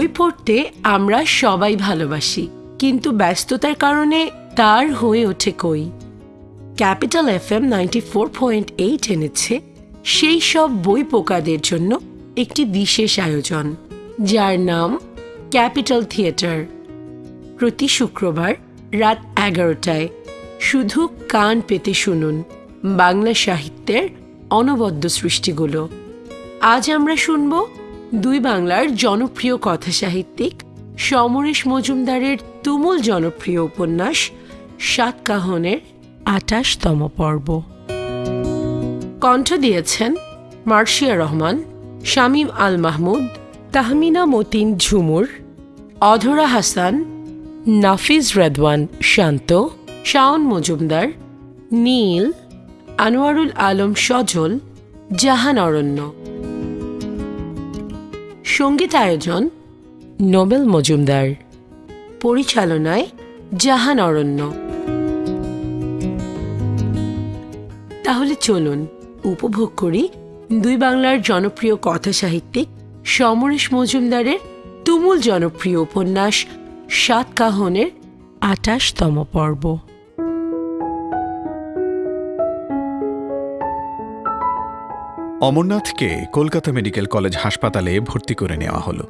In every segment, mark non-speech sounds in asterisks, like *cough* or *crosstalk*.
বই পড়তে আমরা সবাই ভালোবাসি, কিন্তু ব্যস্ততার কারণে তার হয়ে ওঠে কই। Capital F M ninety four point eight এনেছে, সেই সব বই পোকাদের জন্য একটি বিশেষ আয়োজন, যার নাম ক্যাপিটাল থিয়েটার। প্রতি শুক্রবার রাত এগারোটায় শুধু কান পেতে শুনুন বাংলা সাহিত্যের অনবদ্য সৃষ্টিগুলো। আজ আমরা শুনব দুই বাংলার জনপ্রিয় কথা সাহিত্যিক সমরেশ মজুমদারের তুমুল জনপ্রিয় উপন্যাস সাতকাহনের আঠাশতম পর্ব। কণ্ঠ দিয়েছেন মার্শিয়া রহমান, শামীম আল মাহমুদ, তাহমিনা মতিন ঝুমুর, অধরা হাসান, নাফিজ রেদওয়ান শান্ত, শাওন মজুমদার, নীল, আনোয়ারুল আলম সজল, জাহান অরণ্য। সংগীত আয়োজন নোবেল মজুমদার। পরিচালনায় জাহান অরণ্য। তাহলে চলুন উপভোগ করি দুই বাংলার জনপ্রিয় কথা সাহিত্যিক সমরেশ মজুমদারের তুমুল জনপ্রিয় উপন্যাস সাতকাহনের আঠাশতম পর্ব। অমরনাথকে কলকাতা মেডিকেল কলেজ হাসপাতালে ভর্তি করে নেওয়া হলো।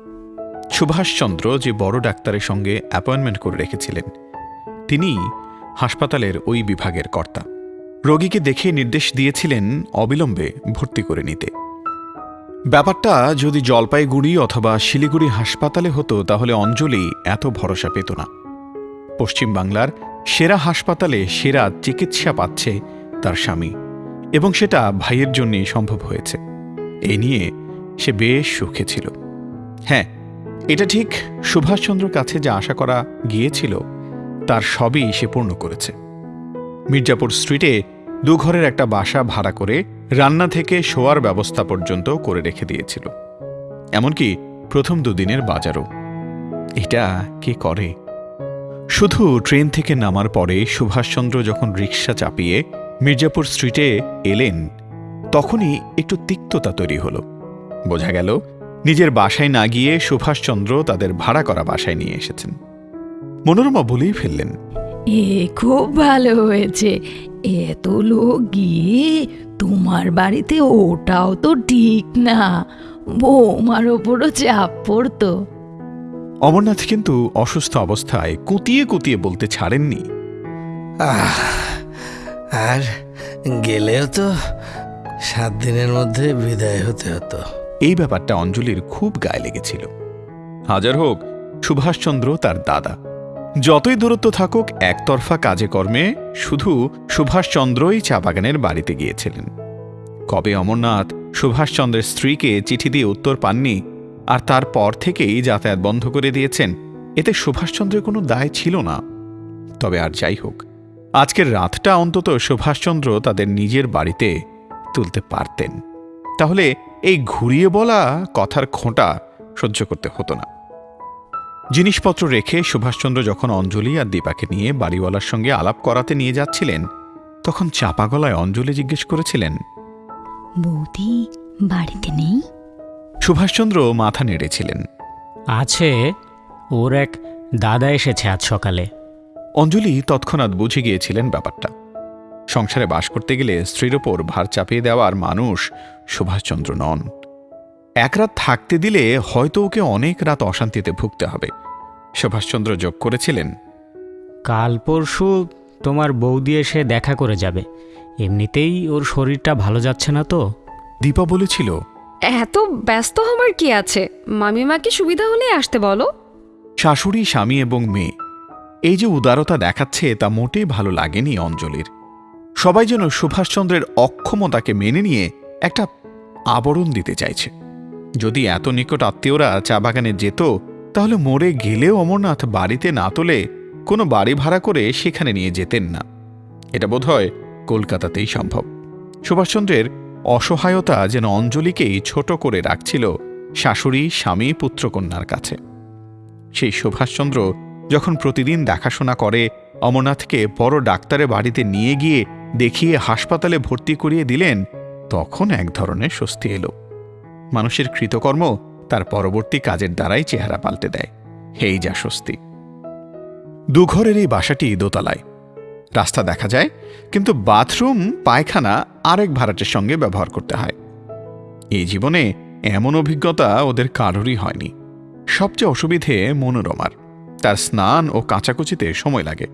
সুভাষচন্দ্র যে বড় ডাক্তারের সঙ্গে অ্যাপয়েন্টমেন্ট করে রেখেছিলেন তিনি হাসপাতালের ওই বিভাগের কর্তা। রোগীকে দেখে নির্দেশ দিয়েছিলেন অবিলম্বে ভর্তি করে নিতে। ব্যাপারটা যদি জলপাইগুড়ি অথবা শিলিগুড়ি হাসপাতালে হতো, তাহলে অঞ্জলি এত ভরসা পেত না। পশ্চিমবাংলার সেরা হাসপাতালে সেরা চিকিৎসা পাচ্ছে তার স্বামী। এবং সেটা ভাইয়ের জন্যই সম্ভব হয়েছে। এ নিয়ে সে বেশ সুখে ছিল। হ্যাঁ এটা ঠিক সুভাষচন্দ্রর কাছে যা আশা করা গিয়েছিল, তার সবই সে পূর্ণ করেছে। মির্জাপুর স্ট্রিটে দুঘরের একটা বাসা ভাড়া করে রান্না থেকে শোয়ার ব্যবস্থা পর্যন্ত করে রেখে দিয়েছিল। এমনকি প্রথম দুদিনের বাজারও। এটা কে করে? শুধু ট্রেন থেকে নামার পরে সুভাষচন্দ্র যখন রিক্সা চাপিয়ে মির্জাপুর স্ট্রিটে এলেন তখনই একটু তিক্ততা তৈরি হলো। বোঝা গেল নিজের বাসায় না গিয়ে সুভাষচন্দ্র তাদের ভাড়া করা বাসায় নিয়ে এসেছেন। মনোরমা বলেই ফেললেন এ খুব ভালো হয়েছে। এত লোক গিয়ে তোমার বাড়িতে ওটাও তো ঠিক না। বৌমার ওপরও চাপ পড়তো। অমরনাথ কিন্তু অসুস্থ অবস্থায় কুতিয়ে কুতিয়ে বলতে ছাড়েননি। আহ আর গেলেও তো সাত দিনের মধ্যে বিদায় হতে হতো। এই ব্যাপারটা অঞ্জলির খুব গায়ে লেগেছিল। হাজার হোক, সুভাষচন্দ্র তার দাদা। যতই দূরত্ব থাকুক, একতরফা কাজে কর্মে শুধু সুভাষচন্দ্রই চা বাগানের বাড়িতে গিয়েছিলেন। কবে অমরনাথ সুভাষচন্দ্রের স্ত্রীকে চিঠি দিয়ে উত্তর পাননি, আর তারপর থেকেই যাতায়াত বন্ধ করে দিয়েছেন, এতে সুভাষচন্দ্রের কোনো দায় ছিল না। তবে আর যাই হোক আজকের রাতটা অন্তত সুভাষচন্দ্র তাদের নিজের বাড়িতে তুলতে পারতেন। তাহলে এই ঘুরিয়ে বলা কথার খোঁটা সহ্য করতে হতো না। জিনিসপত্র রেখে সুভাষচন্দ্র যখন অঞ্জলি আর দীপাকে নিয়ে বাড়িওয়ালার সঙ্গে আলাপ করাতে নিয়ে যাচ্ছিলেন তখন চাপা গলায় অঞ্জলি জিজ্ঞেস করেছিলেন বৌদি বাড়িতে নেই? সুভাষচন্দ্র মাথা নেড়েছিলেন। আছে। ওর এক দাদা এসেছে আজ সকালে। অঞ্জলি তৎক্ষণাৎ বুঝে গিয়েছিলেন ব্যাপারটা। সংসারে বাস করতে গেলে স্ত্রীর ওপর ভার চাপিয়ে দেওয়ার মানুষ সুভাষচন্দ্র নন। এক রাত থাকতে দিলে হয়তো ওকে অনেক রাত অশান্তিতে ভুগতে হবে। সুভাষচন্দ্র যোগ করেছিলেন কাল পরশু তোমার বৌদি এসে দেখা করে যাবে। এমনিতেই ওর শরীরটা ভালো যাচ্ছে না তো। দীপা বলেছিল এত ব্যস্ত হওয়ার কি আছে? মামিমাকে সুবিধা হলে আসতে বলো। শাশুড়ি স্বামী এবং মেয়ে এই যে উদারতা দেখাচ্ছে, তা মোটেই ভালো লাগেনি অঞ্জলির। সবাই যেন সুভাষচন্দ্রের অক্ষমতাকে মেনে নিয়ে একটা আবরণ দিতে চাইছে। যদি এত নিকট আত্মীয়রা চা বাগানে যেত, তাহলে মরে গেলেও অমরনাথ বাড়িতে না তোলে কোনো বাড়ি ভাড়া করে সেখানে নিয়ে যেতেন না। এটা বোধহয় কলকাতাতেই সম্ভব। সুভাষচন্দ্রের অসহায়তা যেন অঞ্জলিকেই ছোট করে রাখছিল শাশুড়ি, স্বামী, পুত্রকন্যার কাছে। সেই সুভাষচন্দ্র যখন প্রতিদিন দেখাশোনা করে, অমরনাথকে বড় ডাক্তারের বাড়িতে নিয়ে গিয়ে দেখিয়ে হাসপাতালে ভর্তি করিয়ে দিলেন, তখন এক ধরনের স্বস্তি এলো। মানুষের কৃতকর্ম তার পরবর্তী কাজের দ্বারাই চেহারা পাল্টে দেয়। হেই যা স্বস্তি। দুঘরের এই বাসাটি দোতলায়। রাস্তা দেখা যায়, কিন্তু বাথরুম, পায়খানা আরেক ভাড়াটের সঙ্গে ব্যবহার করতে হয়। এই জীবনে এমন অভিজ্ঞতা ওদের কারোরই হয়নি। সবচেয়ে অসুবিধে মনোরমার। তার স্নান ও কাঁচাকুচিতে সময় লাগে।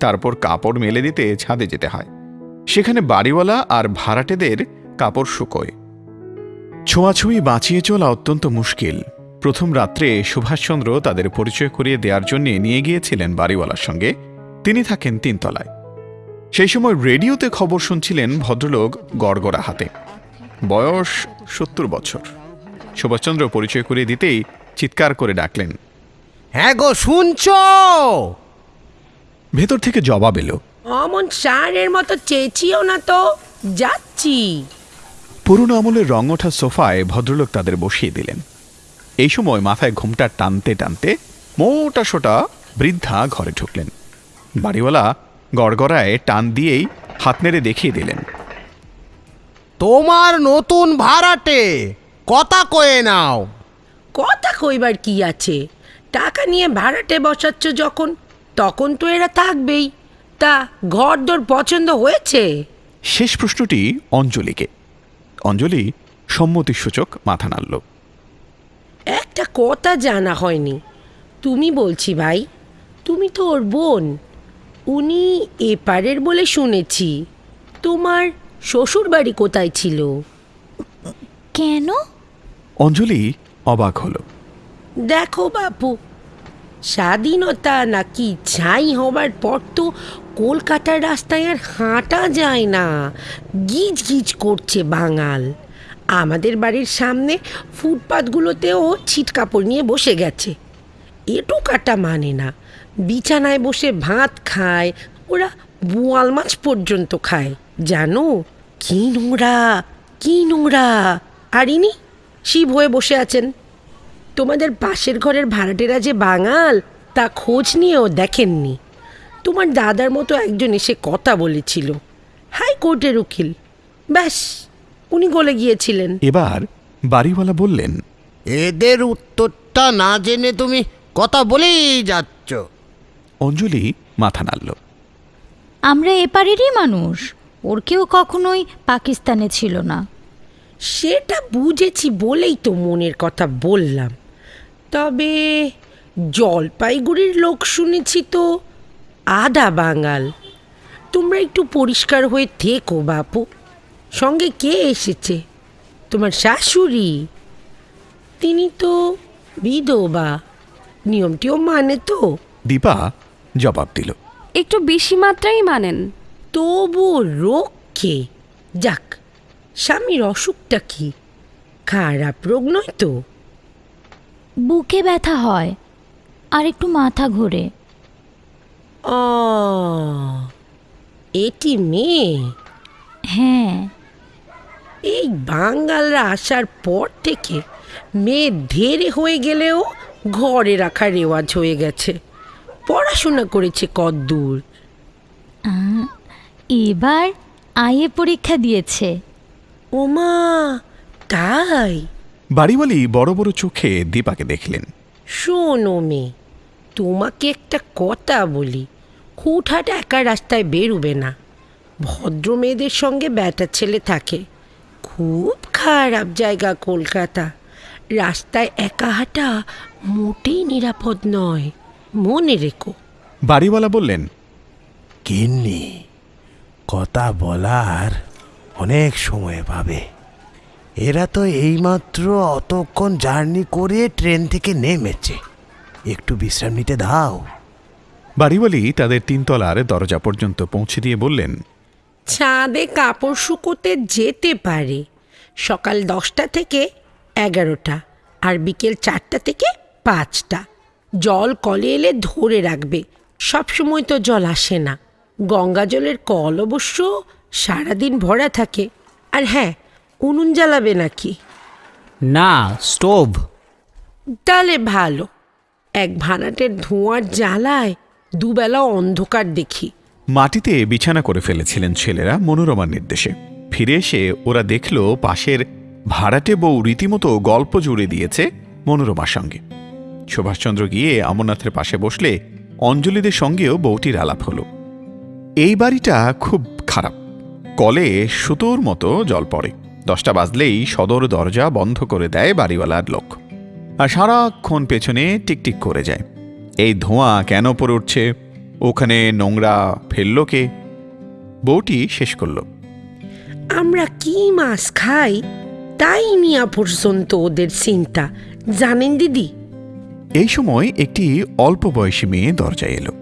তারপর কাপড় মেলে দিতে ছাদে যেতে হয়। সেখানে বাড়িওয়ালা আর ভাড়াটেদের কাপড় শুকোয়। ছোঁয়াছুঁই বাঁচিয়ে চলা অত্যন্ত মুশকিল। প্রথম রাত্রে সুভাষচন্দ্র তাদের পরিচয় করিয়ে দেওয়ার জন্য নিয়ে গিয়েছিলেন বাড়িওয়ালার সঙ্গে। তিনি থাকেন তিনতলায়। সেই সময় রেডিওতে খবর শুনছিলেন ভদ্রলোক গড়গড়া হাতে। বয়স সত্তর বছর। সুভাষচন্দ্র পরিচয় করিয়ে দিতেই চিৎকার করে ডাকলেন হ্যাঁ গো শুনছ? ভেতর থেকে জবাব এলো। অমন সারের মতো চেঁচিও না তো যাচ্ছি। পুরনো আমলের রং ওঠা সোফায় ভদ্রলোক তাদের বসিয়ে দিলেন। এই সময় মাথায় ঘুমটা টানতে টানতে মোটা সোটা বৃদ্ধা ঘরে ঢুকলেন। বাড়িওয়ালা গড়গড়ায় টান দিয়েই হাত নেড়ে দেখিয়ে দিলেন। তোমার নতুন ভাড়াটে কথা কয়ে নাও। কথা কইবার কি আছে? টাকা নিয়ে ভাড়াটে বসাচ্ছ যখন তখন তো এরা থাকবেই। তা ঘর দর পছন্দ হয়েছে? শেষ প্রশ্নটি অঞ্জলিকে। অঞ্জলি সম্মতিসূচক মাথা নাড়ল। একটা কথা জানা হয়নি। তুমি বলছি ভাই তুমি তো ওর বোন। উনি এপারের বলে শুনেছি। তোমার শ্বশুর বাড়ি কোথায় ছিল? কেন? অঞ্জলি অবাক হলো। দেখো বাপু, স্বাধীনতা নাকি ছাই হবার পর তো কলকাতার রাস্তায় আর হাঁটা যায় না। গিজ গিজ করছে বাঙাল। আমাদের বাড়ির সামনে ফুটপাতগুলোতেও ছিট কাপড় নিয়ে বসে গেছে। এটু কাটা মানে না। বিছানায় বসে ভাত খায়, ওরা বোয়াল মাছ পর্যন্ত খায়। জানো? কি নোংরা কি নোংরা। আর ইনি শিব হয়ে বসে আছেন। তোমাদের পাশের ঘরের ভাড়াটেরা যে বাঙাল তা খোঁজ নিয়েও দেখেননি। তোমার দাদার মতো একজন এসে কথা বলেছিল। হাইকোর্টের উকিল। ব্যাস উনি গলে গিয়েছিলেন। এবার বাড়িওয়ালা বললেন এদের উত্তরটা না জেনে তুমি কথা বলেই যাচ্ছ। অঞ্জলি মাথা নাড়ল। আমরা এপারেরই মানুষ ওর কেউ কখনোই পাকিস্তানে ছিল না। সেটা বুঝেছি বলেই তো মনের কথা বললাম। তবে জলপাইগুড়ির লোক শুনেছি তো আধা বাঙাল। তোমরা একটু পরিষ্কার হয়ে থেকো বাপু। সঙ্গে কে এসেছে? তোমার শাশুড়ি? তিনি তো বিধবা। নিয়মটিও মানে তো। দীপা জবাব দিল। একটু বেশি মাত্রাই মানেন। তবু রোগকে। যাক স্বামীর অসুখটা কি? খারাপ রোগ নয় তো? বুকে ব্যথা হয় আর একটু মাথা ঘোরে। ও এটি মেয়ে? হ্যাঁ। এই বাঙালরা আসার পর থেকে মেয়ে ধেরে হয়ে গেলেও ঘরে রাখার রেওয়াজ হয়ে গেছে। পড়াশোনা করেছে কদ্দূর। এবার আইএ পরীক্ষা দিয়েছে। ওমা তাই? বাড়িওয়ালি বড় বড় চোখে দীপাকে দেখলেন। শোনো মেয়ে তোমাকে একটা কথা বলি। হুটহাট একা রাস্তায় বেরুবে না। ভদ্র মেয়েদের সঙ্গে ব্যাটার ছেলে থাকে। খুব খারাপ জায়গা কলকাতা। রাস্তায় একা হাঁটা মোটেই নিরাপদ নয়। মনে রেখো। বাড়িওয়ালা বললেন কিন্নি কথা বলার অনেক সময় পাবে। এরা তো এইমাত্র অতক্ষণ জার্নি করে ট্রেন থেকে নেমেছে। একটু বিশ্রাম নিতে দাও। বাড়িওয়ালি তাদের তিনতলার দরজা পর্যন্ত পৌঁছে দিয়ে বললেন ছাদে কাপড় শুকোতে যেতে পারে। সকাল দশটা থেকে এগারোটা আর বিকেল চারটা থেকে পাঁচটা। জল কলে এলে ধরে রাখবে। সবসময় তো জল আসে না। গঙ্গা জলের কল অবশ্য সারাদিন ভরা থাকে। আর হ্যাঁ উনুন জ্বালাবে নাকি? না স্টোভ। তাহলে ভালো। এক ভাড়াটের ধোঁয়ার জ্বালায় দুবেলা অন্ধকার দেখি। মাটিতে বিছানা করে ফেলেছিলেন ছেলেরা মনোরমার নির্দেশে। ফিরে এসে ওরা দেখল পাশের ভাড়াটে বউ রীতিমতো গল্প জুড়ে দিয়েছে মনোরমার সঙ্গে। সুভাষচন্দ্র গিয়ে অমরনাথের পাশে বসলে অঞ্জলিদের সঙ্গেও বউটির আলাপ হল। এই বাড়িটা খুব খারাপ। কলে সুতোর মতো জল পড়ে। দশটা বাজলেই সদর দরজা বন্ধ করে দেয় বাড়িওয়ালার লোক। আর সারাক্ষণ পেছনে টিকটিক করে যায়। এই ধোঁয়া কেন পড়ে উঠছে? ওখানে নোংরা ফেলল কে? বউটি শেষ করল। আমরা কি মাছ খাই? তাই নিয়া পর্যন্ত ওদের চিন্তা। জানেন দিদি? এই সময় একটি অল্প বয়সী মেয়ে দরজায় এলো।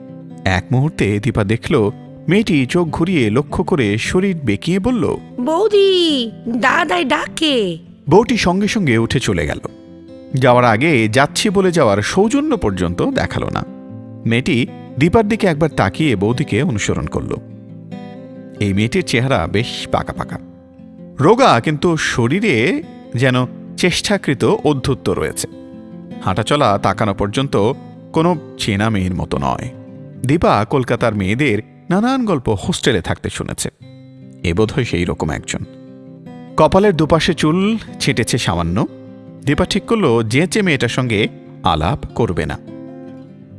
এক মুহূর্তে দীপা দেখল মেয়েটি চোখ ঘুরিয়ে লক্ষ্য করে শরীর বেঁকিয়ে বলল বৌদি দাদাই ডাকে। বউটি সঙ্গে সঙ্গে উঠে চলে গেল। যাওয়ার আগে যাচ্ছি বলে যাওয়ার সৌজন্য পর্যন্ত দেখাল না। মেয়েটি দীপার দিকে একবার তাকিয়ে বৌদিকে অনুসরণ করল। এই মেয়েটির চেহারা বেশ পাকা পাকা। রোগা কিন্তু শরীরে যেন চেষ্টাকৃত অধ্যুত্ব রয়েছে। হাঁটাচলা তাকানো পর্যন্ত কোনো চেনা মেয়ের মতো নয়। দীপা কলকাতার মেয়েদের নানান গল্প হোস্টেলে থাকতে শুনেছে। এ বোধহয় সেই রকম একজন। কপালের দুপাশে চুল ছেটেছে সামান্য। দীপা ঠিক করল যেচে মেয়েটার সঙ্গে আলাপ করবে না।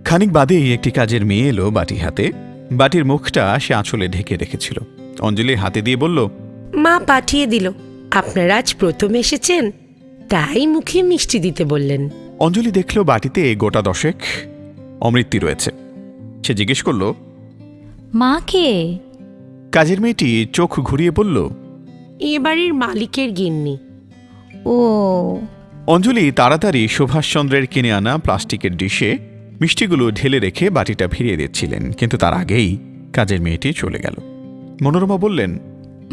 খানিক বাদেই একটি কাজের মেয়ে এলো বাটি হাতে। বাটির মুখটা সে আঁচলে ঢেকে রেখেছিল। অঞ্জলি হাতে দিয়ে বলল মা পাঠিয়ে দিল। আপনারা আজ প্রথম এসেছেন তাই মুখে মিষ্টি দিতে বললেন। অঞ্জলি দেখল বাটিতে গোটা দশেক অমৃতি রয়েছে। সে জিজ্ঞেস করল মাকে। কাজের মেয়েটি চোখ ঘুরিয়ে বলল এ বাড়ির মালিকের গিন্নি। ও। অঞ্জলি তাড়াতাড়ি সুভাষচন্দ্রের কিনে আনা প্লাস্টিকের ডিশে মিষ্টিগুলো ঢেলে রেখে বাটিটা ফিরিয়ে দিচ্ছিলেন কিন্তু তার আগেই কাজের মেয়েটি চলে গেল। মনোরমা বললেন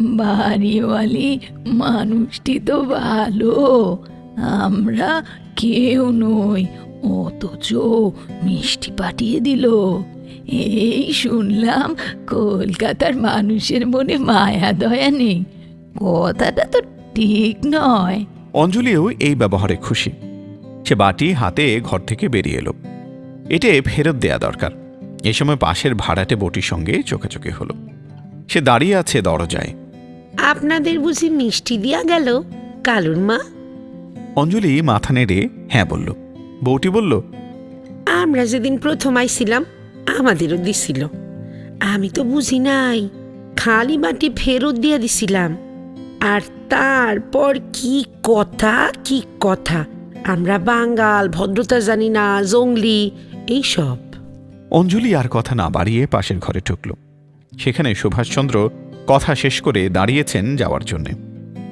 বাড়িওয়ালি মানুষটি তো ভালো। আমরা কেউ নই অথচ মিষ্টি পাঠিয়ে দিল। এই শুনলাম কলকাতার মানুষের মনে মায়া দয়া নেই। কথাটা তো ঠিক নয়। অঞ্জলিও এই ব্যবহারে খুশি। সে বাটি হাতে ঘর থেকে বেরিয়ে এলো। এটে ফেরত দেয়া দরকার। এ সময় পাশের ভাড়াটে বটির সঙ্গে চোখে চোখে হলো। সে দাঁড়িয়ে আছে দরজায়। আপনাদের বুঝি মিষ্টি দিয়া গেল? কালুর মা? অঞ্জলি মাথা নেড়ে হ্যাঁ বলল। বউটি বলল আমরা যেদিন প্রথম আইছিলাম আমাদেরও দিছিল। আমি তো বুঝি নাই খালি বাটি ফেরত দিয়া দিছিলাম। আর তারপর কি কথা কি কথা? আমরা বাঙ্গাল ভদ্রতা জানি না জঙ্গলি এইসব। অঞ্জলি আর কথা না বাড়িয়ে পাশের ঘরে ঢুকল। সেখানে সুভাষচন্দ্র কথা শেষ করে দাঁড়িয়েছেন যাওয়ার জন্যে।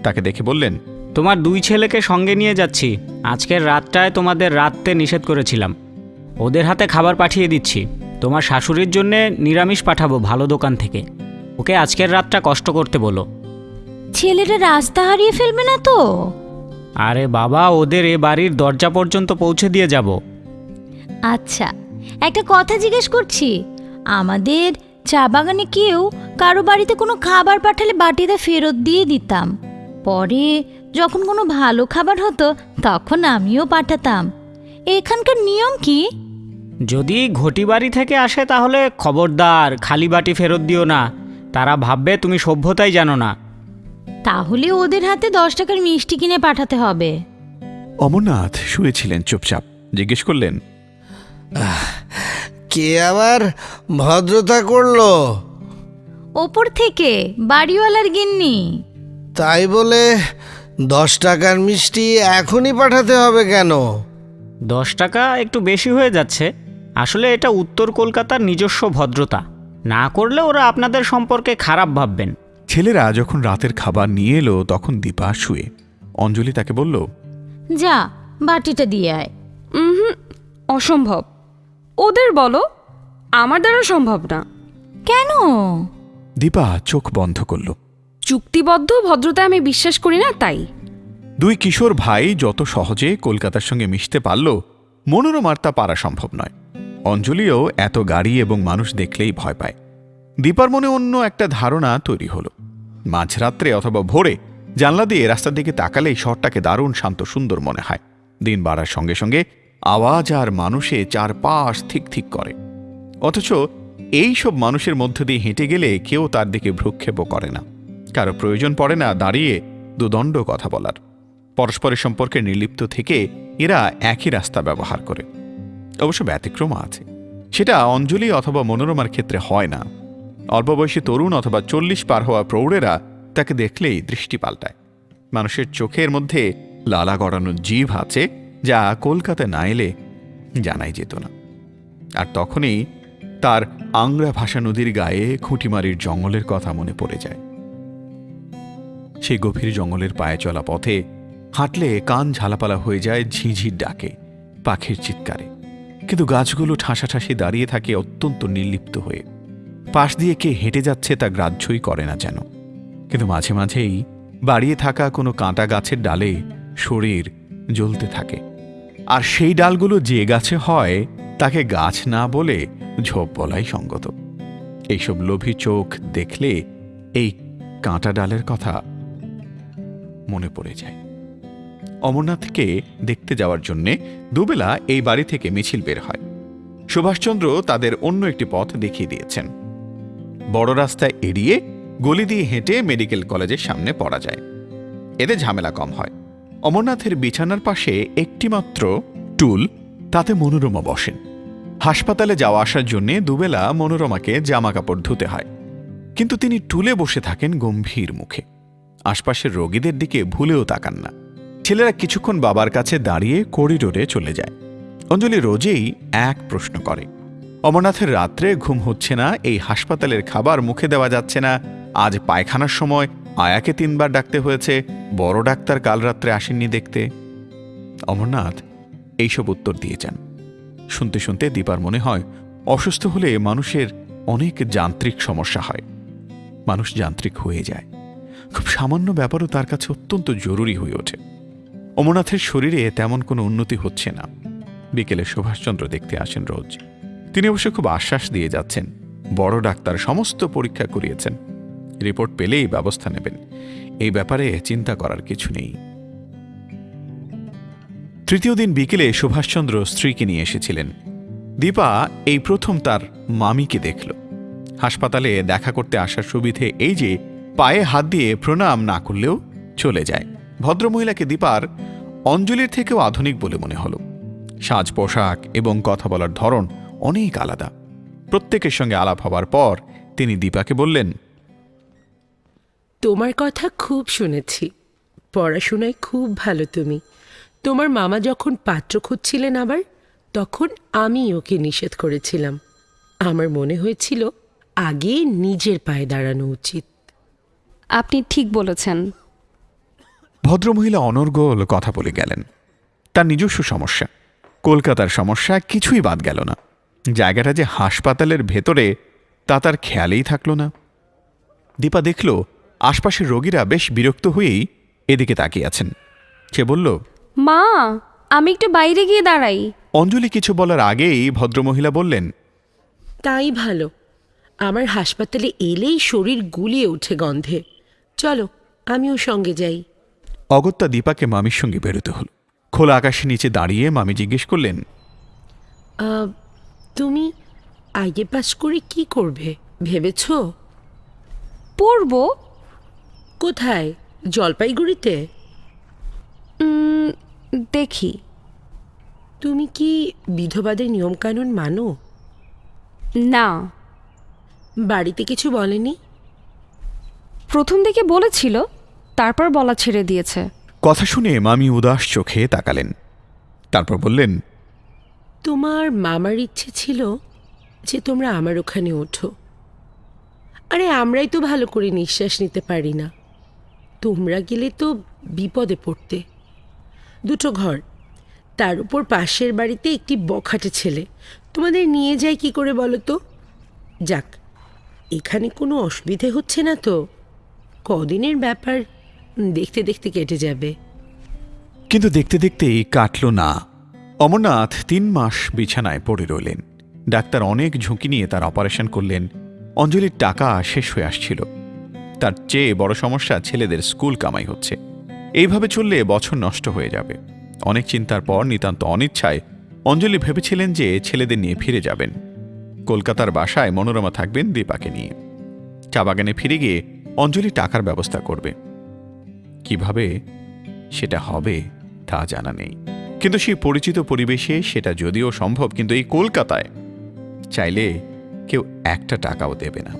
তাকে দেখে বললেন তোমার দুই ছেলেকে সঙ্গে নিয়ে যাচ্ছি। আজকের রাতটায় তোমাদের রাততে নিষেধ করেছিলাম। ওদের হাতে খাবার পাঠিয়ে দিচ্ছি। তোমার শাশুড়ির জন্যে নিরামিষ পাঠাবো ভালো দোকান থেকে। ওকে আজকের রাতটা কষ্ট করতে বলো। ছেলেরা রাস্তা হারিয়ে ফেলবে না তো? আরে বাবা ওদের এ বাড়ির দরজা পর্যন্ত পৌঁছে দিয়ে যাব। আচ্ছা একটা কথা জিজ্ঞেস করছি। আমাদের চা বাগানে কেউ কারও বাড়িতে কোনো খাবার পাঠালে বাটিতে ফেরত দিয়ে দিতাম। পরে যখন কোনো ভালো খাবার হতো তখন আমিও পাঠাতাম। এখানকার নিয়ম কি? যদি ঘটি বাড়ি থেকে আসে তাহলে খবরদার খালি বাটি ফেরত দিও না। তারা ভাববে তুমি সভ্যতাই জানো না। তাহলে ওদের হাতে দশ টাকার মিষ্টি কিনে পাঠাতে হবে। অমরনাথ শুয়েছিলেন চুপচাপ জিজ্ঞেস করলেন কে আবার ভদ্রতা করল? ওপর থেকে বাড়িওয়ালার গিন্নি। তাই বলে দশ টাকার মিষ্টি এখনই পাঠাতে হবে কেন? দশ টাকা একটু বেশি হয়ে যাচ্ছে। আসলে এটা উত্তর কলকাতার নিজস্ব ভদ্রতা। না করলে ওরা আপনাদের সম্পর্কে খারাপ ভাববেন। ছেলেরা যখন রাতের খাবার নিয়ে এলো তখন দীপা শুয়ে। অঞ্জলি তাকে বলল যা বাটিটা দিয়ে আয়। হুম অসম্ভব। ওদের বলো আমার দ্বারা সম্ভব না। কেন? দীপা চোখ বন্ধ করল। চুক্তিবদ্ধ ভদ্রতায় আমি বিশ্বাস করি না তাই? দুই কিশোর ভাই যত সহজে কলকাতার সঙ্গে মিশতে পারল মনোরমার তা পারা সম্ভব নয়। অঞ্জলিও এত গাড়ি এবং মানুষ দেখলেই ভয় পায়। দীপার মনে অন্য একটা ধারণা তৈরি হলো। মাঝরাত্রে অথবা ভোরে জানলা দিয়ে রাস্তার দিকে তাকালেই শহরটাকে দারুণ শান্ত সুন্দর মনে হয়। দিন বাড়ার সঙ্গে সঙ্গে আওয়াজ আর মানুষে চারপাশ থিক থিক করে। অথচ এই সব মানুষের মধ্য দিয়ে হেঁটে গেলে কেউ তার দিকে ভ্রুক্ষেপও করে না। কারও প্রয়োজন পড়ে না দাঁড়িয়ে দুদণ্ড কথা বলার। পরস্পরের সম্পর্কে নির্লিপ্ত থেকে এরা একই রাস্তা ব্যবহার করে। অবশ্য ব্যতিক্রম আছে। সেটা অঞ্জলি অথবা মনোরমার ক্ষেত্রে হয় না। অল্প বয়সী তরুণ অথবা চল্লিশ পার হওয়া প্রৌঢ়েরা তাকে দেখলেই দৃষ্টি পাল্টায়। মানুষের চোখের মধ্যে লালা গড়ানো জিভ আছে যা কলকাতায় না এলে জানাই যেত না। আর তখনই তার আংরা ভাষা নদীর গায়ে খুঁটিমারির জঙ্গলের কথা মনে পড়ে যায়। সেই গভীর জঙ্গলের পায়ে চলা পথে হাঁটলে কান ঝালাপালা হয়ে যায় ঝিঝির ডাকে, পাখির চিৎকারে। কিন্তু গাছগুলো ঠাসাঠাসি দাঁড়িয়ে থাকে অত্যন্ত নির্লিপ্ত হয়ে। পাশ দিয়ে কে হেঁটে যাচ্ছে তা গ্রাহ্যই করে না যেন। কিন্তু মাঝে মাঝেই বাড়িয়ে থাকা কোনো কাঁটা গাছের ডালে শরীর জ্বলতে থাকে। আর সেই ডালগুলো যে গাছে হয়, তাকে গাছ না বলে ঝোপ বলাই সঙ্গত। এইসব লোভী চোখ দেখলে এই কাঁটা ডালের কথা মনে পড়ে যায়। অমরনাথকে দেখতে যাওয়ার জন্যে দুবেলা এই বাড়ি থেকে মিছিল বের হয়। সুভাষচন্দ্র তাদের অন্য একটি পথ দেখিয়ে দিয়েছেন। বড় রাস্তায় এড়িয়ে গলি দিয়ে হেঁটে মেডিকেল কলেজের সামনে পড়া যায়। এতে ঝামেলা কম হয়। অমরনাথের বিছানার পাশে একটিমাত্র টুল, তাতে মনোরমা বসেন। হাসপাতালে যাওয়া আসার জন্যে দুবেলা মনোরমাকে জামা কাপড় ধুতে হয়। কিন্তু তিনি টুলে বসে থাকেন গম্ভীর মুখে। আশপাশের রোগীদের দিকে ভুলেও তাকান না। ছেলেরা কিছুক্ষণ বাবার কাছে দাঁড়িয়ে করিডোরে চলে যায়। অঞ্জলি রোজেই এক প্রশ্ন করে, অমরনাথের রাত্রে ঘুম হচ্ছে না, এই হাসপাতালের খাবার মুখে দেওয়া যাচ্ছে না, আজ পায়খানার সময় আয়াকে তিনবার ডাকতে হয়েছে, বড় ডাক্তার কাল রাত্রে আসেননি দেখতে? অমরনাথ এইসব উত্তর দিয়ে যান। শুনতে শুনতে দীপার মনে হয় অসুস্থ হলে মানুষের অনেক যান্ত্রিক সমস্যা হয়। মানুষ যান্ত্রিক হয়ে যায়। খুব সামান্য ব্যাপারও তার কাছে অত্যন্ত জরুরি হয়ে ওঠে। অমরনাথের শরীরে তেমন কোনো উন্নতি হচ্ছে না। বিকেলে সুভাষচন্দ্র দেখতে আসেন রোজ। তিনি অবশ্য খুব আশ্বাস দিয়ে যাচ্ছেন। বড় ডাক্তার সমস্ত পরীক্ষা করিয়েছেন। রিপোর্ট পেলেই ব্যবস্থা নেবেন। এই ব্যাপারে চিন্তা করার কিছু নেই। তৃতীয় দিন বিকেলে সুভাষচন্দ্র স্ত্রীকে নিয়ে এসেছিলেন। দীপা এই প্রথম তার মামিকে দেখল। হাসপাতালে দেখা করতে আসার সুবিধে এই যে পায়ে হাত দিয়ে প্রণাম না করলেও চলে যায়। ভদ্রমহিলাকে দীপার অঞ্জলির থেকেও আধুনিক বলে মনে হলো। সাজ পোশাক এবং কথা বলার ধরন অনেক আলাদা। প্রত্যেকের সঙ্গে আলাপ হবার পর তিনি দীপাকে বললেন তোমার কথা খুব শুনেছি। পড়াশোনায় খুব ভালো তুমি। তোমার মামা যখন পাত্র খুঁজছিলেন আবার তখন আমি ওকে নিষেধ করেছিলাম। আমার মনে হয়েছিল আগে নিজের পায়ে দাঁড়ানো উচিত। আপনি ঠিক বলেছেন। ভদ্রমহিলা অনর্গল কথা বলে গেলেন। তার নিজস্ব সমস্যা। কলকাতার সমস্যা কিছুই বাদ গেল না। জায়গাটা যে হাসপাতালের ভেতরে তা তার খেয়ালেই থাকল না। দীপা দেখল আশপাশের রোগীরা বেশ বিরক্ত হয়েই এদিকে তাকিয়ে আছেন। সে বলল মা আমি একটু বাইরে গিয়ে দাঁড়াই। অঞ্জলি কিছু বলার আগেই ভদ্রমহিলা বললেন তাই ভালো। আমার হাসপাতালে এলেই শরীর গুলিয়ে ওঠে গন্ধে। চলো আমিও সঙ্গে যাই। অগত্যা দীপাকে মামির সঙ্গে বেরোতে হল। খোলা আকাশের নিচে দাঁড়িয়ে মামি জিজ্ঞেস করলেন তুমি আগে পাস করে কি করবে ভেবেছ? পড়ব। কোথায়? জলপাইগুড়িতে? দেখি। তুমি কি বিধবাদের নিয়মকানুন মানো? না। বাড়িতে কিছু বলেনি? প্রথম দিকে বলেছিল তারপর বলা ছেড়ে দিয়েছে। কথা শুনে মামি উদাস চোখে তাকালেন। তারপর বললেন তোমার মামার ইচ্ছে ছিল যে তোমরা আমার ওখানে ওঠো। আরে আমরাই তো ভালো করে নিঃশ্বাস নিতে পারি না। তোমরা গেলে তো বিপদে পড়তে। দুটো ঘর। তার উপর পাশের বাড়িতে একটি বখাটে ছেলে। তোমাদের নিয়ে যায় কি করে বলো তো? যাক এখানে কোনো অসুবিধে হচ্ছে না তো? কদিনের ব্যাপার? দেখতে দেখতে কেটে যাবে। কিন্তু দেখতে দেখতেই কাটল না। অমরনাথ তিন মাস বিছানায় পড়ে রইলেন। ডাক্তার অনেক ঝুঁকি নিয়ে তার অপারেশন করলেন। অঞ্জলির টাকা শেষ হয়ে আসছিল। তার চেয়ে বড় সমস্যা ছেলেদের স্কুল কামাই হচ্ছে। এইভাবে চললে বছর নষ্ট হয়ে যাবে। অনেক চিন্তার পর নিতান্ত অনিচ্ছায় অঞ্জলি ভেবেছিলেন যে ছেলেদের নিয়ে ফিরে যাবেন। কলকাতার বাসায় মনোরমা থাকবেন দীপাকে নিয়ে। চা বাগানে ফিরে গিয়ে অঞ্জলি টাকার ব্যবস্থা করবে। কীভাবে সেটা হবে তা জানা নেই। কিন্তু সেই পরিচিত পরিবেশে সেটা যদিও সম্ভব, কিন্তু এই কলকাতায় চাইলে কেউ একটা টাকাও দেবে না।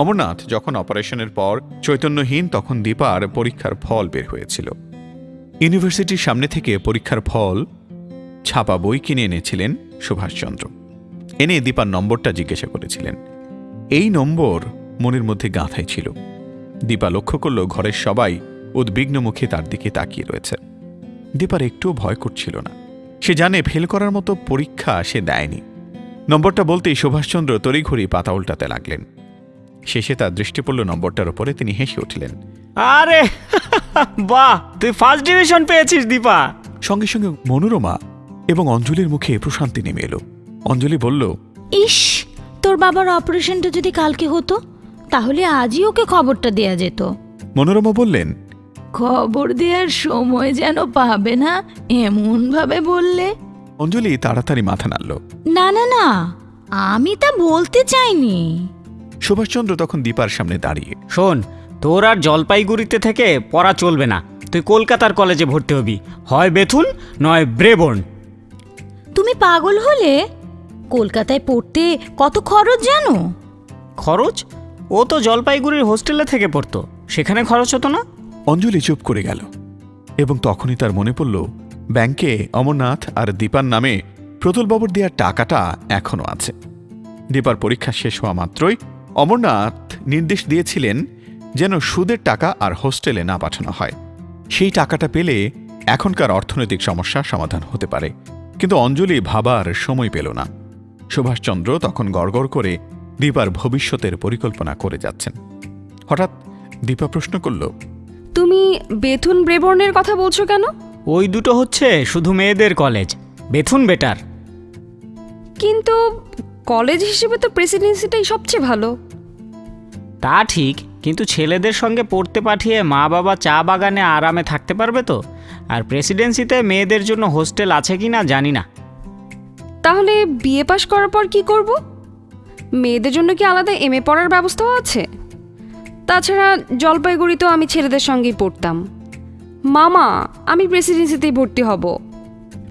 অমরনাথ যখন অপারেশনের পর চৈতন্যহীন, তখন দীপার পরীক্ষার ফল বের হয়েছিল। ইউনিভার্সিটির সামনে থেকে পরীক্ষার ফল ছাপা বই কিনে এনেছিলেন সুভাষচন্দ্র। এনে দীপার নম্বরটা জিজ্ঞাসা করেছিলেন। এই নম্বর মনের মধ্যে গাঁথাই ছিল। দীপা লক্ষ্য করল, ঘরের সবাই উদ্বিগ্ন মুখে তার দিকে তাকিয়ে রয়েছে। দীপার একটুও ভয় করছিল না। সে জানে ফেল করার মতো পরীক্ষা সে দেয়নি। নম্বরটা বলতেই সুভাষচন্দ্র তড়িঘড়ি পাতা উল্টাতে লাগলেন। শেষে তার দৃষ্টি পড়ল নম্বরটার উপরে তিনি হেসে উঠলেন আরে *laughs* বাহ তুই ফার্স্ট ডিভিশন পেয়েছিস দীপা। সঙ্গে সঙ্গে মনোরমা এবং অঞ্জলির মুখে প্রশান্তি নেমে এলো। অঞ্জলি বলল ইস তোর বাবার অপারেশনটা যদি কালকে হতো তাহলে আজই ওকে খবরটা দেয়া যেত। মনোরমা বললেন খবর দেওয়ার সময় যেন পাবে না এমন ভাবে বললে? অঞ্জলি তাড়াতাড়ি মাথা নাড়ল। না না না আমি তা বলতে চাইনি। সুভাষচন্দ্র তখন দীপার সামনে দাঁড়িয়ে। শোন তোর আর জলপাইগুড়িতে থেকে পড়া চলবে না। তুই কলকাতার কলেজে ভর্তি হবি। হয় বেথুন নয় ব্রেবর্ন। তুমি পাগল হলে? কলকাতায় পড়তে কত খরচ জানো? খরচ? ও তো জলপাইগুড়ির হোস্টেলে থেকে পড়তো। সেখানে খরচ হতো না? অঞ্জলি চুপ করে গেল এবং তখনই তার মনে পড়ল, ব্যাংকে অমরনাথ আর দীপার নামে প্রতুলবাবুর দেওয়ার টাকাটা এখনও আছে। দীপার পরীক্ষা শেষ হওয়া মাত্রই অমরনাথ নির্দেশ দিয়েছিলেন যেন সুদের টাকা আর হোস্টেলে না পাঠানো হয়। সেই টাকাটা পেলে এখনকার অর্থনৈতিক সমস্যা সমাধান হতে পারে। কিন্তু অঞ্জলি ভাবার সময় পেল না। সুভাষচন্দ্র তখন গড়গড় করে দীপার ভবিষ্যতের পরিকল্পনা করে যাচ্ছেন। হঠাৎ দীপা প্রশ্ন করল তুমি বেথুন ব্রেবর্নের কথা বলছো কেন? ওই দুটো হচ্ছে শুধু মেয়েদের কলেজ। Bethune better. কিন্তু কলেজ হিসেবে তো প্রেসিডেন্সিটাই সবচেয়ে ভালো। তা ঠিক কিন্তু ছেলেদের সঙ্গে পড়তে পাঠিয়ে মা বাবা চা বাগানে আরামে থাকতে পারবে তো? আর প্রেসিডেন্সিতে মেয়েদের জন্য হোস্টেল আছে কি না জানি না। তাহলে বিএ পাশ করার পর কি করব? মেয়েদের জন্য কি আলাদা এম এ পড়ার ব্যবস্থাও আছে? তাছাড়া জলপাইগুড়িতেও আমি ছেলেদের সঙ্গেই পড়তাম। মামা আমি প্রেসিডেন্সিতেই ভর্তি হব।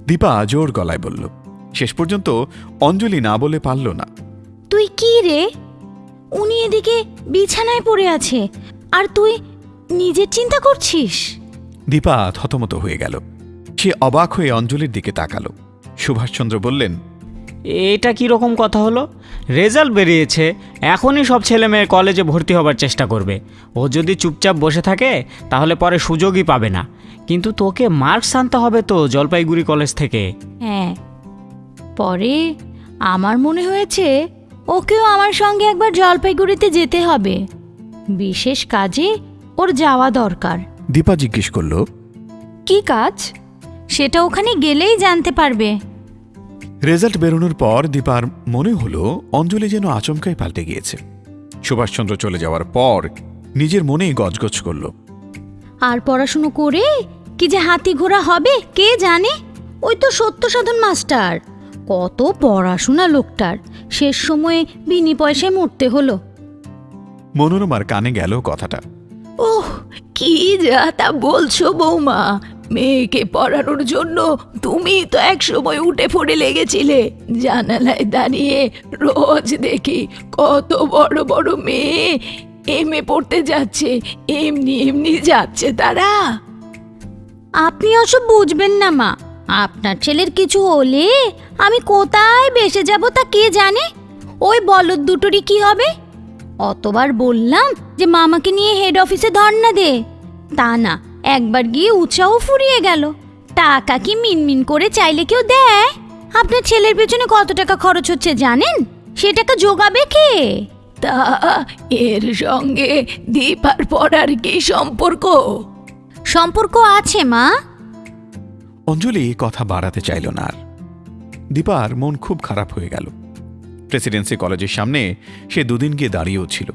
দীপা জোর গলায় বলল শেষ পর্যন্ত অঞ্জলি না বলে পারল না। তুই কি রে? উনি এদিকে বিছানায় পড়ে আছে আর তুই নিজের চিন্তা করছিস? দীপা থতমত হয়ে গেল। সে অবাক হয়ে অঞ্জলির দিকে তাকালো। সুভাষচন্দ্র বললেন এটা কি রকম কথা হলো? রেজাল্ট বেরিয়েছে এখনই সব ছেলে মেয়ে কলেজে ভর্তি হবার চেষ্টা করবে। ও যদি চুপচাপ বসে থাকে তাহলে পরে সুযোগই পাবে না। কিন্তু তোকে মার্কস আনতে হবে তো জলপাইগুড়ি কলেজ থেকে। হ্যাঁ। পরে আমার মনে হয়েছে ওকেও আমার সঙ্গে একবার জলপাইগুড়িতে যেতে হবে। বিশেষ কাজে ওর যাওয়া দরকার। দীপা জিজ্ঞেস করল কি কাজ? সেটা ওখানে গেলেই জানতে পারবে। রেজাল্ট বেরোনোর পর দীপার মনে হলো অঞ্জলি যেন আচমকাই পাল্টে গিয়েছে। সুভাষচন্দ্র চলে যাওয়ার পর নিজের মনেই গজগজ করল। আর পড়াশুনো করে কি যে হাতি ঘোড়া হবে কে জানে? ওই তো সত্য সাধন মাস্টার। কত পড়াশোনা লোকটার। শেষ সময়ে বিনি পয়সায় মরতে হলো। মনোরমার কানে গেল কথাটা। ওহ কি যা তা বলছো বৌমা। মেয়েকে পড়ানোর জন্য তুমি তো এক সময় উঠে পড়ে লেগেছিলে। জানালায় দাঁড়িয়ে রোজ দেখি কত বড় বড় মেয়ে। এমএ পড়তে যাচ্ছে, এমনি এমনি যাচ্ছে তারা। আপনি ওসব বুঝবেন না, মা। আপনার ছেলের কিছু হলে আমি কোথায় বেসে যাব তা কে জানে? ওই বলদ দুটোরই কি হবে? অতবার বললাম যে মামাকে নিয়ে হেড অফিসে ধর্না দে। তা না একবার গিয়ে উৎসাহ ফুরিয়ে গেল। টাকা কি মিনমিন করে চাইলে কেউ দেয়? আপনার ছেলের পেছনে কত টাকা খরচ হচ্ছে জানেন? সে টাকা জোগাবে কে? তা এর সঙ্গে দীপার পড়ার কি সম্পর্ক? সম্পর্ক আছে মা। অঞ্জলি কথা বাড়াতে চাইল না আর। দীপার মন খুব খারাপ হয়ে গেল। প্রেসিডেন্সি কলেজের সামনে সে দুদিন গিয়ে দাঁড়িয়েও ছিল।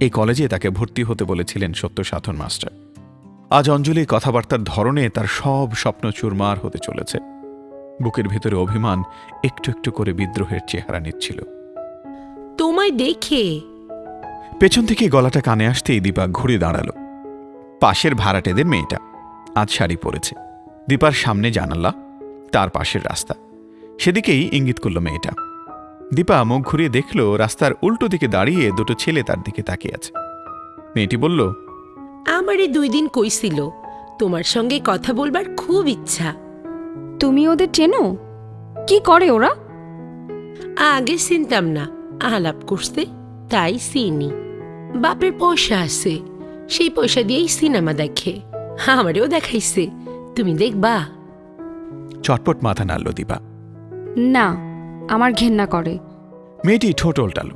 এই কলেজে তাকে ভর্তি হতে বলেছিলেন সত্য সাধন মাস্টার। আজ অঞ্জলি কথাবার্তার ধরনে তার সব স্বপ্ন চুরমার হতে চলেছে। বুকের ভেতরে অভিমান একটু একটু করে বিদ্রোহের চেহারা নিচ্ছিল। তোমায় দেখে। পেছন থেকে গলাটা কানে আসতেই দীপা ঘুরে দাঁড়াল। পাশের ভাড়াটেদের মেয়েটা। আজ শাড়ি পরেছে। দীপার সামনে জানালা তার পাশের রাস্তা। সেদিকেই ইঙ্গিত করল মেয়েটা। দীপা মুখ ঘুরিয়ে দেখল রাস্তার উল্টো দিকে দাঁড়িয়ে দুটো ছেলে তার দিকে তাকিয়ে আছে। মেয়েটি বলল আমারে দুই দিন কইছিল তোমার সঙ্গে কথা বলবার খুব ইচ্ছা। তুমি ওদের চেনো? কি করে ওরা? আগে চিনতাম না আলাপ করতে তাই চিনি। বাপের পয়সা আছে সেই পয়সা দিয়েই সিনেমা দেখে আমারেও দেখাইছে তুমি দেখবা। চটপট মাথা নাড়ল দীপা না আমার ঘেন্না করে। মেয়েটি ঠোঁট ওল্টাল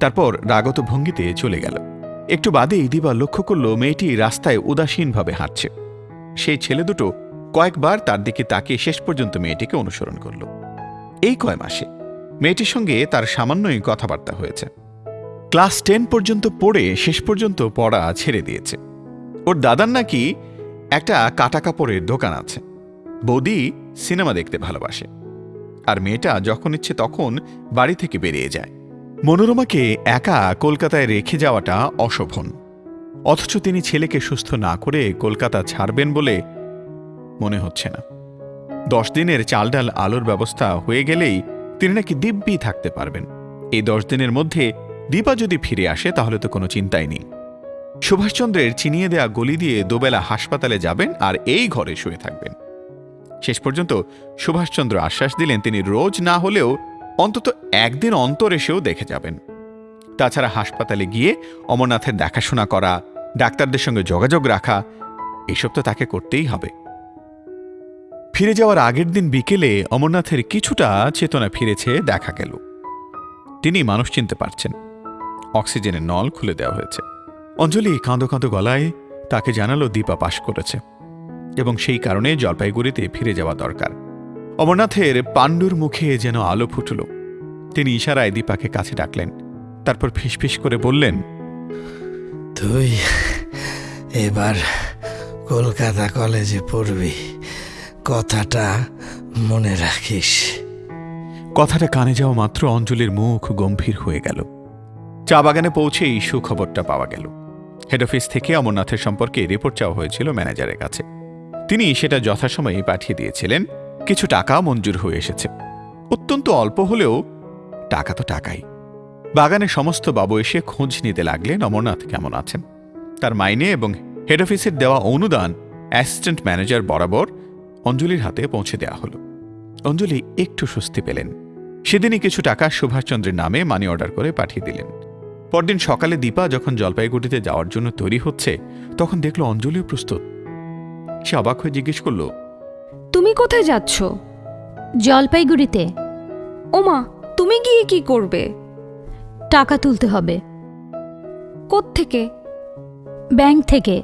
তারপর রাগত ভঙ্গিতে চলে গেল। একটু বাদেই দিবা লক্ষ্য করল মেয়েটি রাস্তায় উদাসীনভাবে হাঁটছে। সেই ছেলে দুটো কয়েকবার তার দিকে তাকিয়ে শেষ পর্যন্ত মেয়েটিকে অনুসরণ করল। এই কয় মাসে মেয়েটির সঙ্গে তার সামান্যই কথাবার্তা হয়েছে। ক্লাস টেন পর্যন্ত পড়ে শেষ পর্যন্ত পড়া ছেড়ে দিয়েছে। ওর দাদার নাকি একটা কাটা কাপড়ের দোকান আছে। বৌদি সিনেমা দেখতে ভালোবাসে। আর মেয়েটা যখন ইচ্ছে তখন বাড়ি থেকে বেরিয়ে যায়। মনোরমাকে একা কলকাতায় রেখে যাওয়াটা অশোভন। অথচ তিনি ছেলেকে সুস্থ না করে কলকাতা ছাড়বেন বলে মনে হচ্ছে না। দশ দিনের চাল ডাল আলোর ব্যবস্থা হয়ে গেলেই তিনি নাকি দিব্যি থাকতে পারবেন। এই দশ দিনের মধ্যে দীপা যদি ফিরে আসে, তাহলে তো কোনো চিন্তাই নেই। সুভাষচন্দ্রের চিনিয়ে দেয়া গলি দিয়ে দুবেলা হাসপাতালে যাবেন আর এই ঘরে শুয়ে থাকবেন। শেষ পর্যন্ত সুভাষচন্দ্র আশ্বাস দিলেন, তিনি রোজ না হলেও অন্তত একদিন অন্তর এসেও দেখে যাবেন। তাছাড়া হাসপাতালে গিয়ে অমরনাথের দেখাশোনা করা, ডাক্তারদের সঙ্গে যোগাযোগ রাখা, এসব তো তাকে করতেই হবে। ফিরে যাওয়ার আগের দিন বিকেলে অমরনাথের কিছুটা চেতনা ফিরেছে, দেখা গেল। তিনি মানুষ চিনতে পারছেন। অক্সিজেনের নল খুলে দেওয়া হয়েছে। অঞ্জলি কাঁদো কাঁদো গলায় তাকে জানালো দীপা পাশ করেছে এবং সেই কারণে জলপাইগুড়িতে ফিরে যাওয়া দরকার। অমরনাথের পাণ্ডুর মুখে যেন আলো ফুটল। তিনি ইশারায় দীপাকে কাছে ডাকলেন। তারপর ফিসফিস করে বললেন তুই এবার কলকাতা কলেজে পড়বি। কথাটা মনে রাখিস। কথাটা কানে যাওয়া মাত্র অঞ্জলির মুখ গম্ভীর হয়ে গেল। চা বাগানে পৌঁছেই সুখবরটা পাওয়া গেল। হেড অফিস থেকে অমরনাথের সম্পর্কে রিপোর্ট চাওয়া হয়েছিল ম্যানেজারের কাছে। তিনি সেটা যথাসময়ে পাঠিয়ে দিয়েছিলেন। কিছু টাকা মঞ্জুর হয়ে এসেছে। অত্যন্ত অল্প হলেও টাকা তো টাকাই। বাগানে সমস্ত বাবু এসে খোঁজ নিতে লাগলেন, অমরনাথ কেমন আছেন? তার মাইনে এবং হেড অফিসের দেওয়া অনুদান অ্যাসিস্ট্যান্ট ম্যানেজার বরাবর অঞ্জলির হাতে পৌঁছে দেওয়া হলো। অঞ্জলি একটু স্বস্তি পেলেন। সেদিনই কিছু টাকা সুভাষচন্দ্রের নামে মানি অর্ডার করে পাঠিয়ে দিলেন। পরদিন সকালে দীপা যখন জলপাইগুড়িতে যাওয়ার জন্য তৈরি হচ্ছে, তখন দেখল অঞ্জলিও প্রস্তুত। সে অবাক হয়ে জিজ্ঞেস করল তুমি কোথায় যাচ্ছ? জলপাইগুড়িতে। ওমা তুমি গিয়ে কি করবে? টাকা তুলতে হবে। থেকে ব্যাংক থেকে।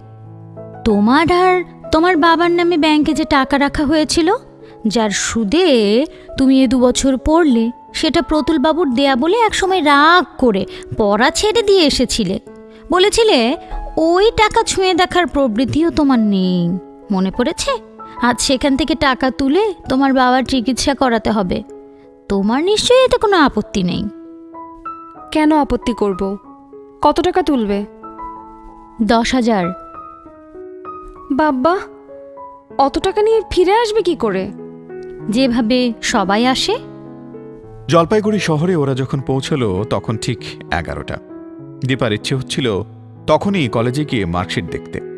তোমার আর তোমার বাবার নামে ব্যাংকে যে টাকা রাখা হয়েছিল যার সুদে তুমি এ দু বছর পড়লে সেটা প্রতুলবাবুর দেয়া বলে একসময় রাগ করে পড়া ছেড়ে দিয়ে এসেছিলে। বলেছিলে ওই টাকা ছুঁয়ে দেখার প্রবৃত্তিও তোমার নেই। মনে পড়েছে? আজ সেখান থেকে টাকা তুলে তোমার বাবার চিকিৎসা করাতে হবে। তোমার নিশ্চয়ই এতে কোনো আপত্তি নেই। কেন আপত্তি করব? কত টাকা তুলবে? দশ হাজার। বাব্বা অত টাকা নিয়ে ফিরে আসবে কি করে? যেভাবে সবাই আসে। জলপাইগুড়ি শহরে ওরা যখন পৌঁছলো তখন ঠিক এগারোটা। দীপার ইচ্ছে হচ্ছিল তখনই কলেজে গিয়ে মার্কশিট দেখতে।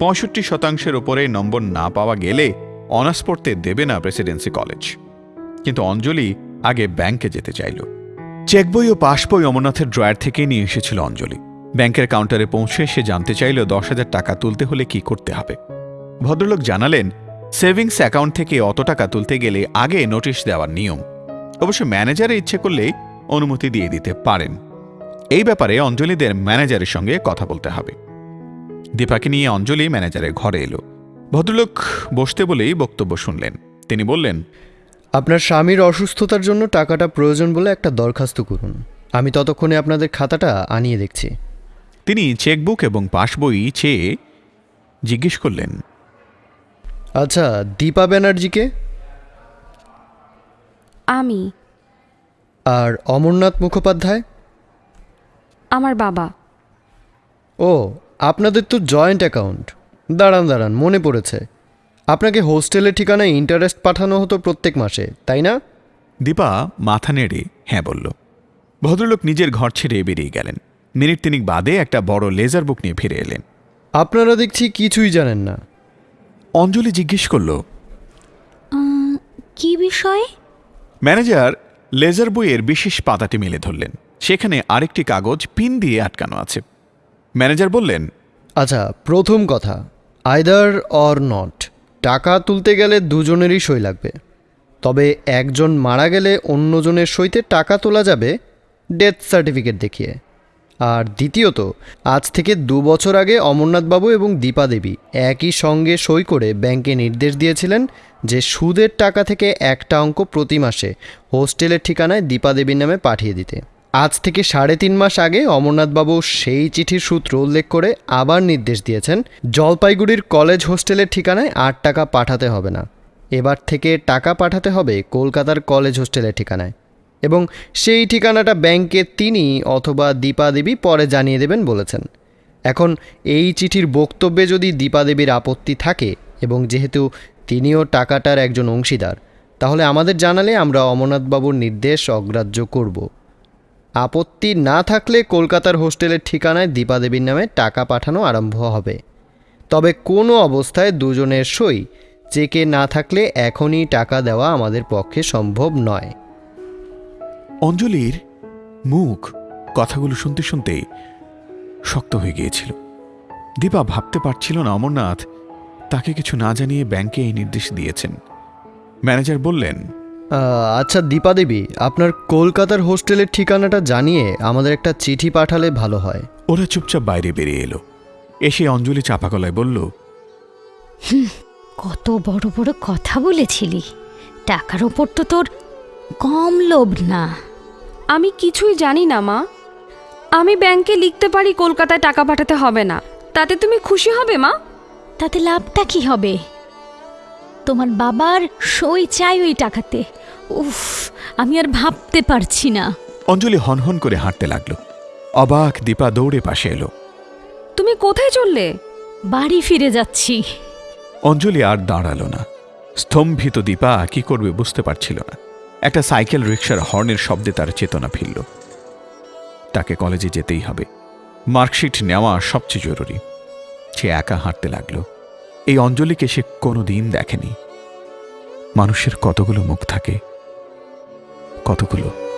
পঁয়ষট্টি শতাংশের ওপরে নম্বর না পাওয়া গেলে অনার্স পড়তে দেবে না প্রেসিডেন্সি কলেজ। কিন্তু অঞ্জলি আগে ব্যাংকে যেতে চাইল। চেকবই ও পাসবই অমরনাথের ড্রয়ার থেকে নিয়ে এসেছিল অঞ্জলি। ব্যাংকের কাউন্টারে পৌঁছে সে জানতে চাইল দশ হাজার টাকা তুলতে হলে কি করতে হবে। ভদ্রলোক জানালেন, সেভিংস অ্যাকাউন্ট থেকে অত টাকা তুলতে গেলে আগে নোটিশ দেওয়ার নিয়ম। অবশ্য ম্যানেজারে ইচ্ছে করলেই অনুমতি দিয়ে দিতে পারেন। এই ব্যাপারে অঞ্জলিদের ম্যানেজারের সঙ্গে কথা বলতে হবে। দীপাকে নিয়ে অঞ্জলি ম্যানেজারের ঘরে এলো। ভদ্রলোক বসতে বলেই বক্তব্য শুনলেন। তিনি বললেন আপনার স্বামীর অসুস্থতার জন্য টাকাটা প্রয়োজন বলে একটা দরখাস্ত করুন। আমি ততক্ষণে আপনাদের খাতাটা আনিয়ে দেখছি। তিনি চেকবুক এবং পাসবই চেয়ে জিজ্ঞেস করলেন আচ্ছা দীপা ব্যানার্জিকে? আমি। আর অমরনাথ মুখোপাধ্যায়? আমার বাবা। ও আপনাদের তো জয়েন্ট অ্যাকাউন্ট। দাঁড়ান দাঁড়ান মনে পড়েছে। আপনাকে হোস্টেলের ঠিকানায় ইন্টারেস্ট পাঠানো হতো প্রত্যেক মাসে তাই না? দীপা মাথা নেড়ে হ্যাঁ বলল। ভদ্রলোক নিজের ঘর ছেড়ে বেরিয়ে গেলেন। মিনিট তিনিক বাদে একটা বড় লেজার বুক নিয়ে ফিরে এলেন। আপনারা দেখছি কিছুই জানেন না। অঞ্জলি জিজ্ঞেস করল কি বিষয়ে? ম্যানেজার লেজার বইয়ের বিশেষ পাতাটি মেলে ধরলেন। সেখানে আরেকটি কাগজ পিন দিয়ে আটকানো আছে। ম্যানেজার বললেন আচ্ছা প্রথম কথা, আইদার অর নট, টাকা তুলতে গেলে দুজনেরই সই লাগবে। তবে একজন মারা গেলে অন্যজনের সইতে টাকা তোলা যাবে ডেথ সার্টিফিকেট দেখিয়ে। আর দ্বিতীয়ত, আজ থেকে দু বছর আগে অমরনাথবাবু এবং দীপা দেবী একই সঙ্গে সই করে ব্যাংকে নির্দেশ দিয়েছিলেন যে সুদের টাকা থেকে একটা অঙ্ক প্রতি মাসে হোস্টেলের ঠিকানায় দীপা দেবীর নামে পাঠিয়ে দিতে। আজ থেকে সাড়ে তিন মাস আগে অমরনাথবাবু সেই চিঠির সূত্র উল্লেখ করে আবার নির্দেশ দিয়েছেন, জলপাইগুড়ির কলেজ হোস্টেলের ঠিকানায় আট টাকা পাঠাতে হবে না। এবার থেকে টাকা পাঠাতে হবে কলকাতার কলেজ হোস্টেলের ঠিকানায়। এবং সেই ঠিকানাটা ব্যাংকে তিনি অথবা দীপা দেবী পরে জানিয়ে দেবেন বলেছেন। এখন এই চিঠির বক্তব্যে যদি দীপা দেবীর আপত্তি থাকে এবং যেহেতু তিনিও টাকাটার একজন অংশীদার, তাহলে আমাদের জানালে আমরা অমরনাথবাবুর নির্দেশ অগ্রাহ্য করব। আপত্তি না থাকলে কলকাতার হোস্টেলের ঠিকানায় দীপা দেবীর নামে টাকা পাঠানো আরম্ভ হবে। তবে কোনো অবস্থায় দুজনের সই চেকে না থাকলে এখনই টাকা দেওয়া আমাদের পক্ষে সম্ভব নয়। অঞ্জলির মুখ কথাগুলো শুনতে শুনতে শক্ত হয়ে গিয়েছিল। দীপা ভাবতে পারছিল না অমরনাথ তাকে কিছু না জানিয়ে ব্যাংকে এই নির্দেশ দিয়েছেন। ম্যানেজার বললেন আচ্ছা দীপা দেবী আপনার কলকাতার হোস্টেলের ঠিকানাটা জানিয়ে আমাদের একটা চিঠি পাঠালে ভালো হয়। ওরা চুপচাপ বাইরে বেরিয়ে এলো। এসে অঞ্জলি চাপা গলায় বলল কত বড় বড় কথা বলেছিলি। টাকার ওপর তো তোর কম লোভ না। আমি কিছুই জানি না মা। আমি ব্যাংকে লিখতে পারি কলকাতায় টাকা পাঠাতে হবে না। তাতে তুমি খুশি হবে মা? তাতে লাভটা কি হবে? তোমার বাবার সই চাই ওই টাকাতে। উফ আমি আর ভাবতে পারছি না। অঞ্জলি হনহন করে হাঁটতে লাগল। অবাক দীপা দৌড়ে পাশে এলো। তুমি কোথায় চললে? বাড়ি ফিরে যাচ্ছি। অঞ্জলি আর দাঁড়াল না। স্তম্ভিত দীপা কি করবে বুঝতে পারছিল না। একটা সাইকেল রিক্সার হর্নের শব্দে তার চেতনা ফিরল। তাকে কলেজে যেতেই হবে। মার্কশিট নেওয়া সবচেয়ে জরুরি। সে একা হাঁটতে লাগল। এই অঞ্জলিকে সে কোনো দিন দেখেনি। মানুষের কতগুলো মুখ থাকে কতগুলো?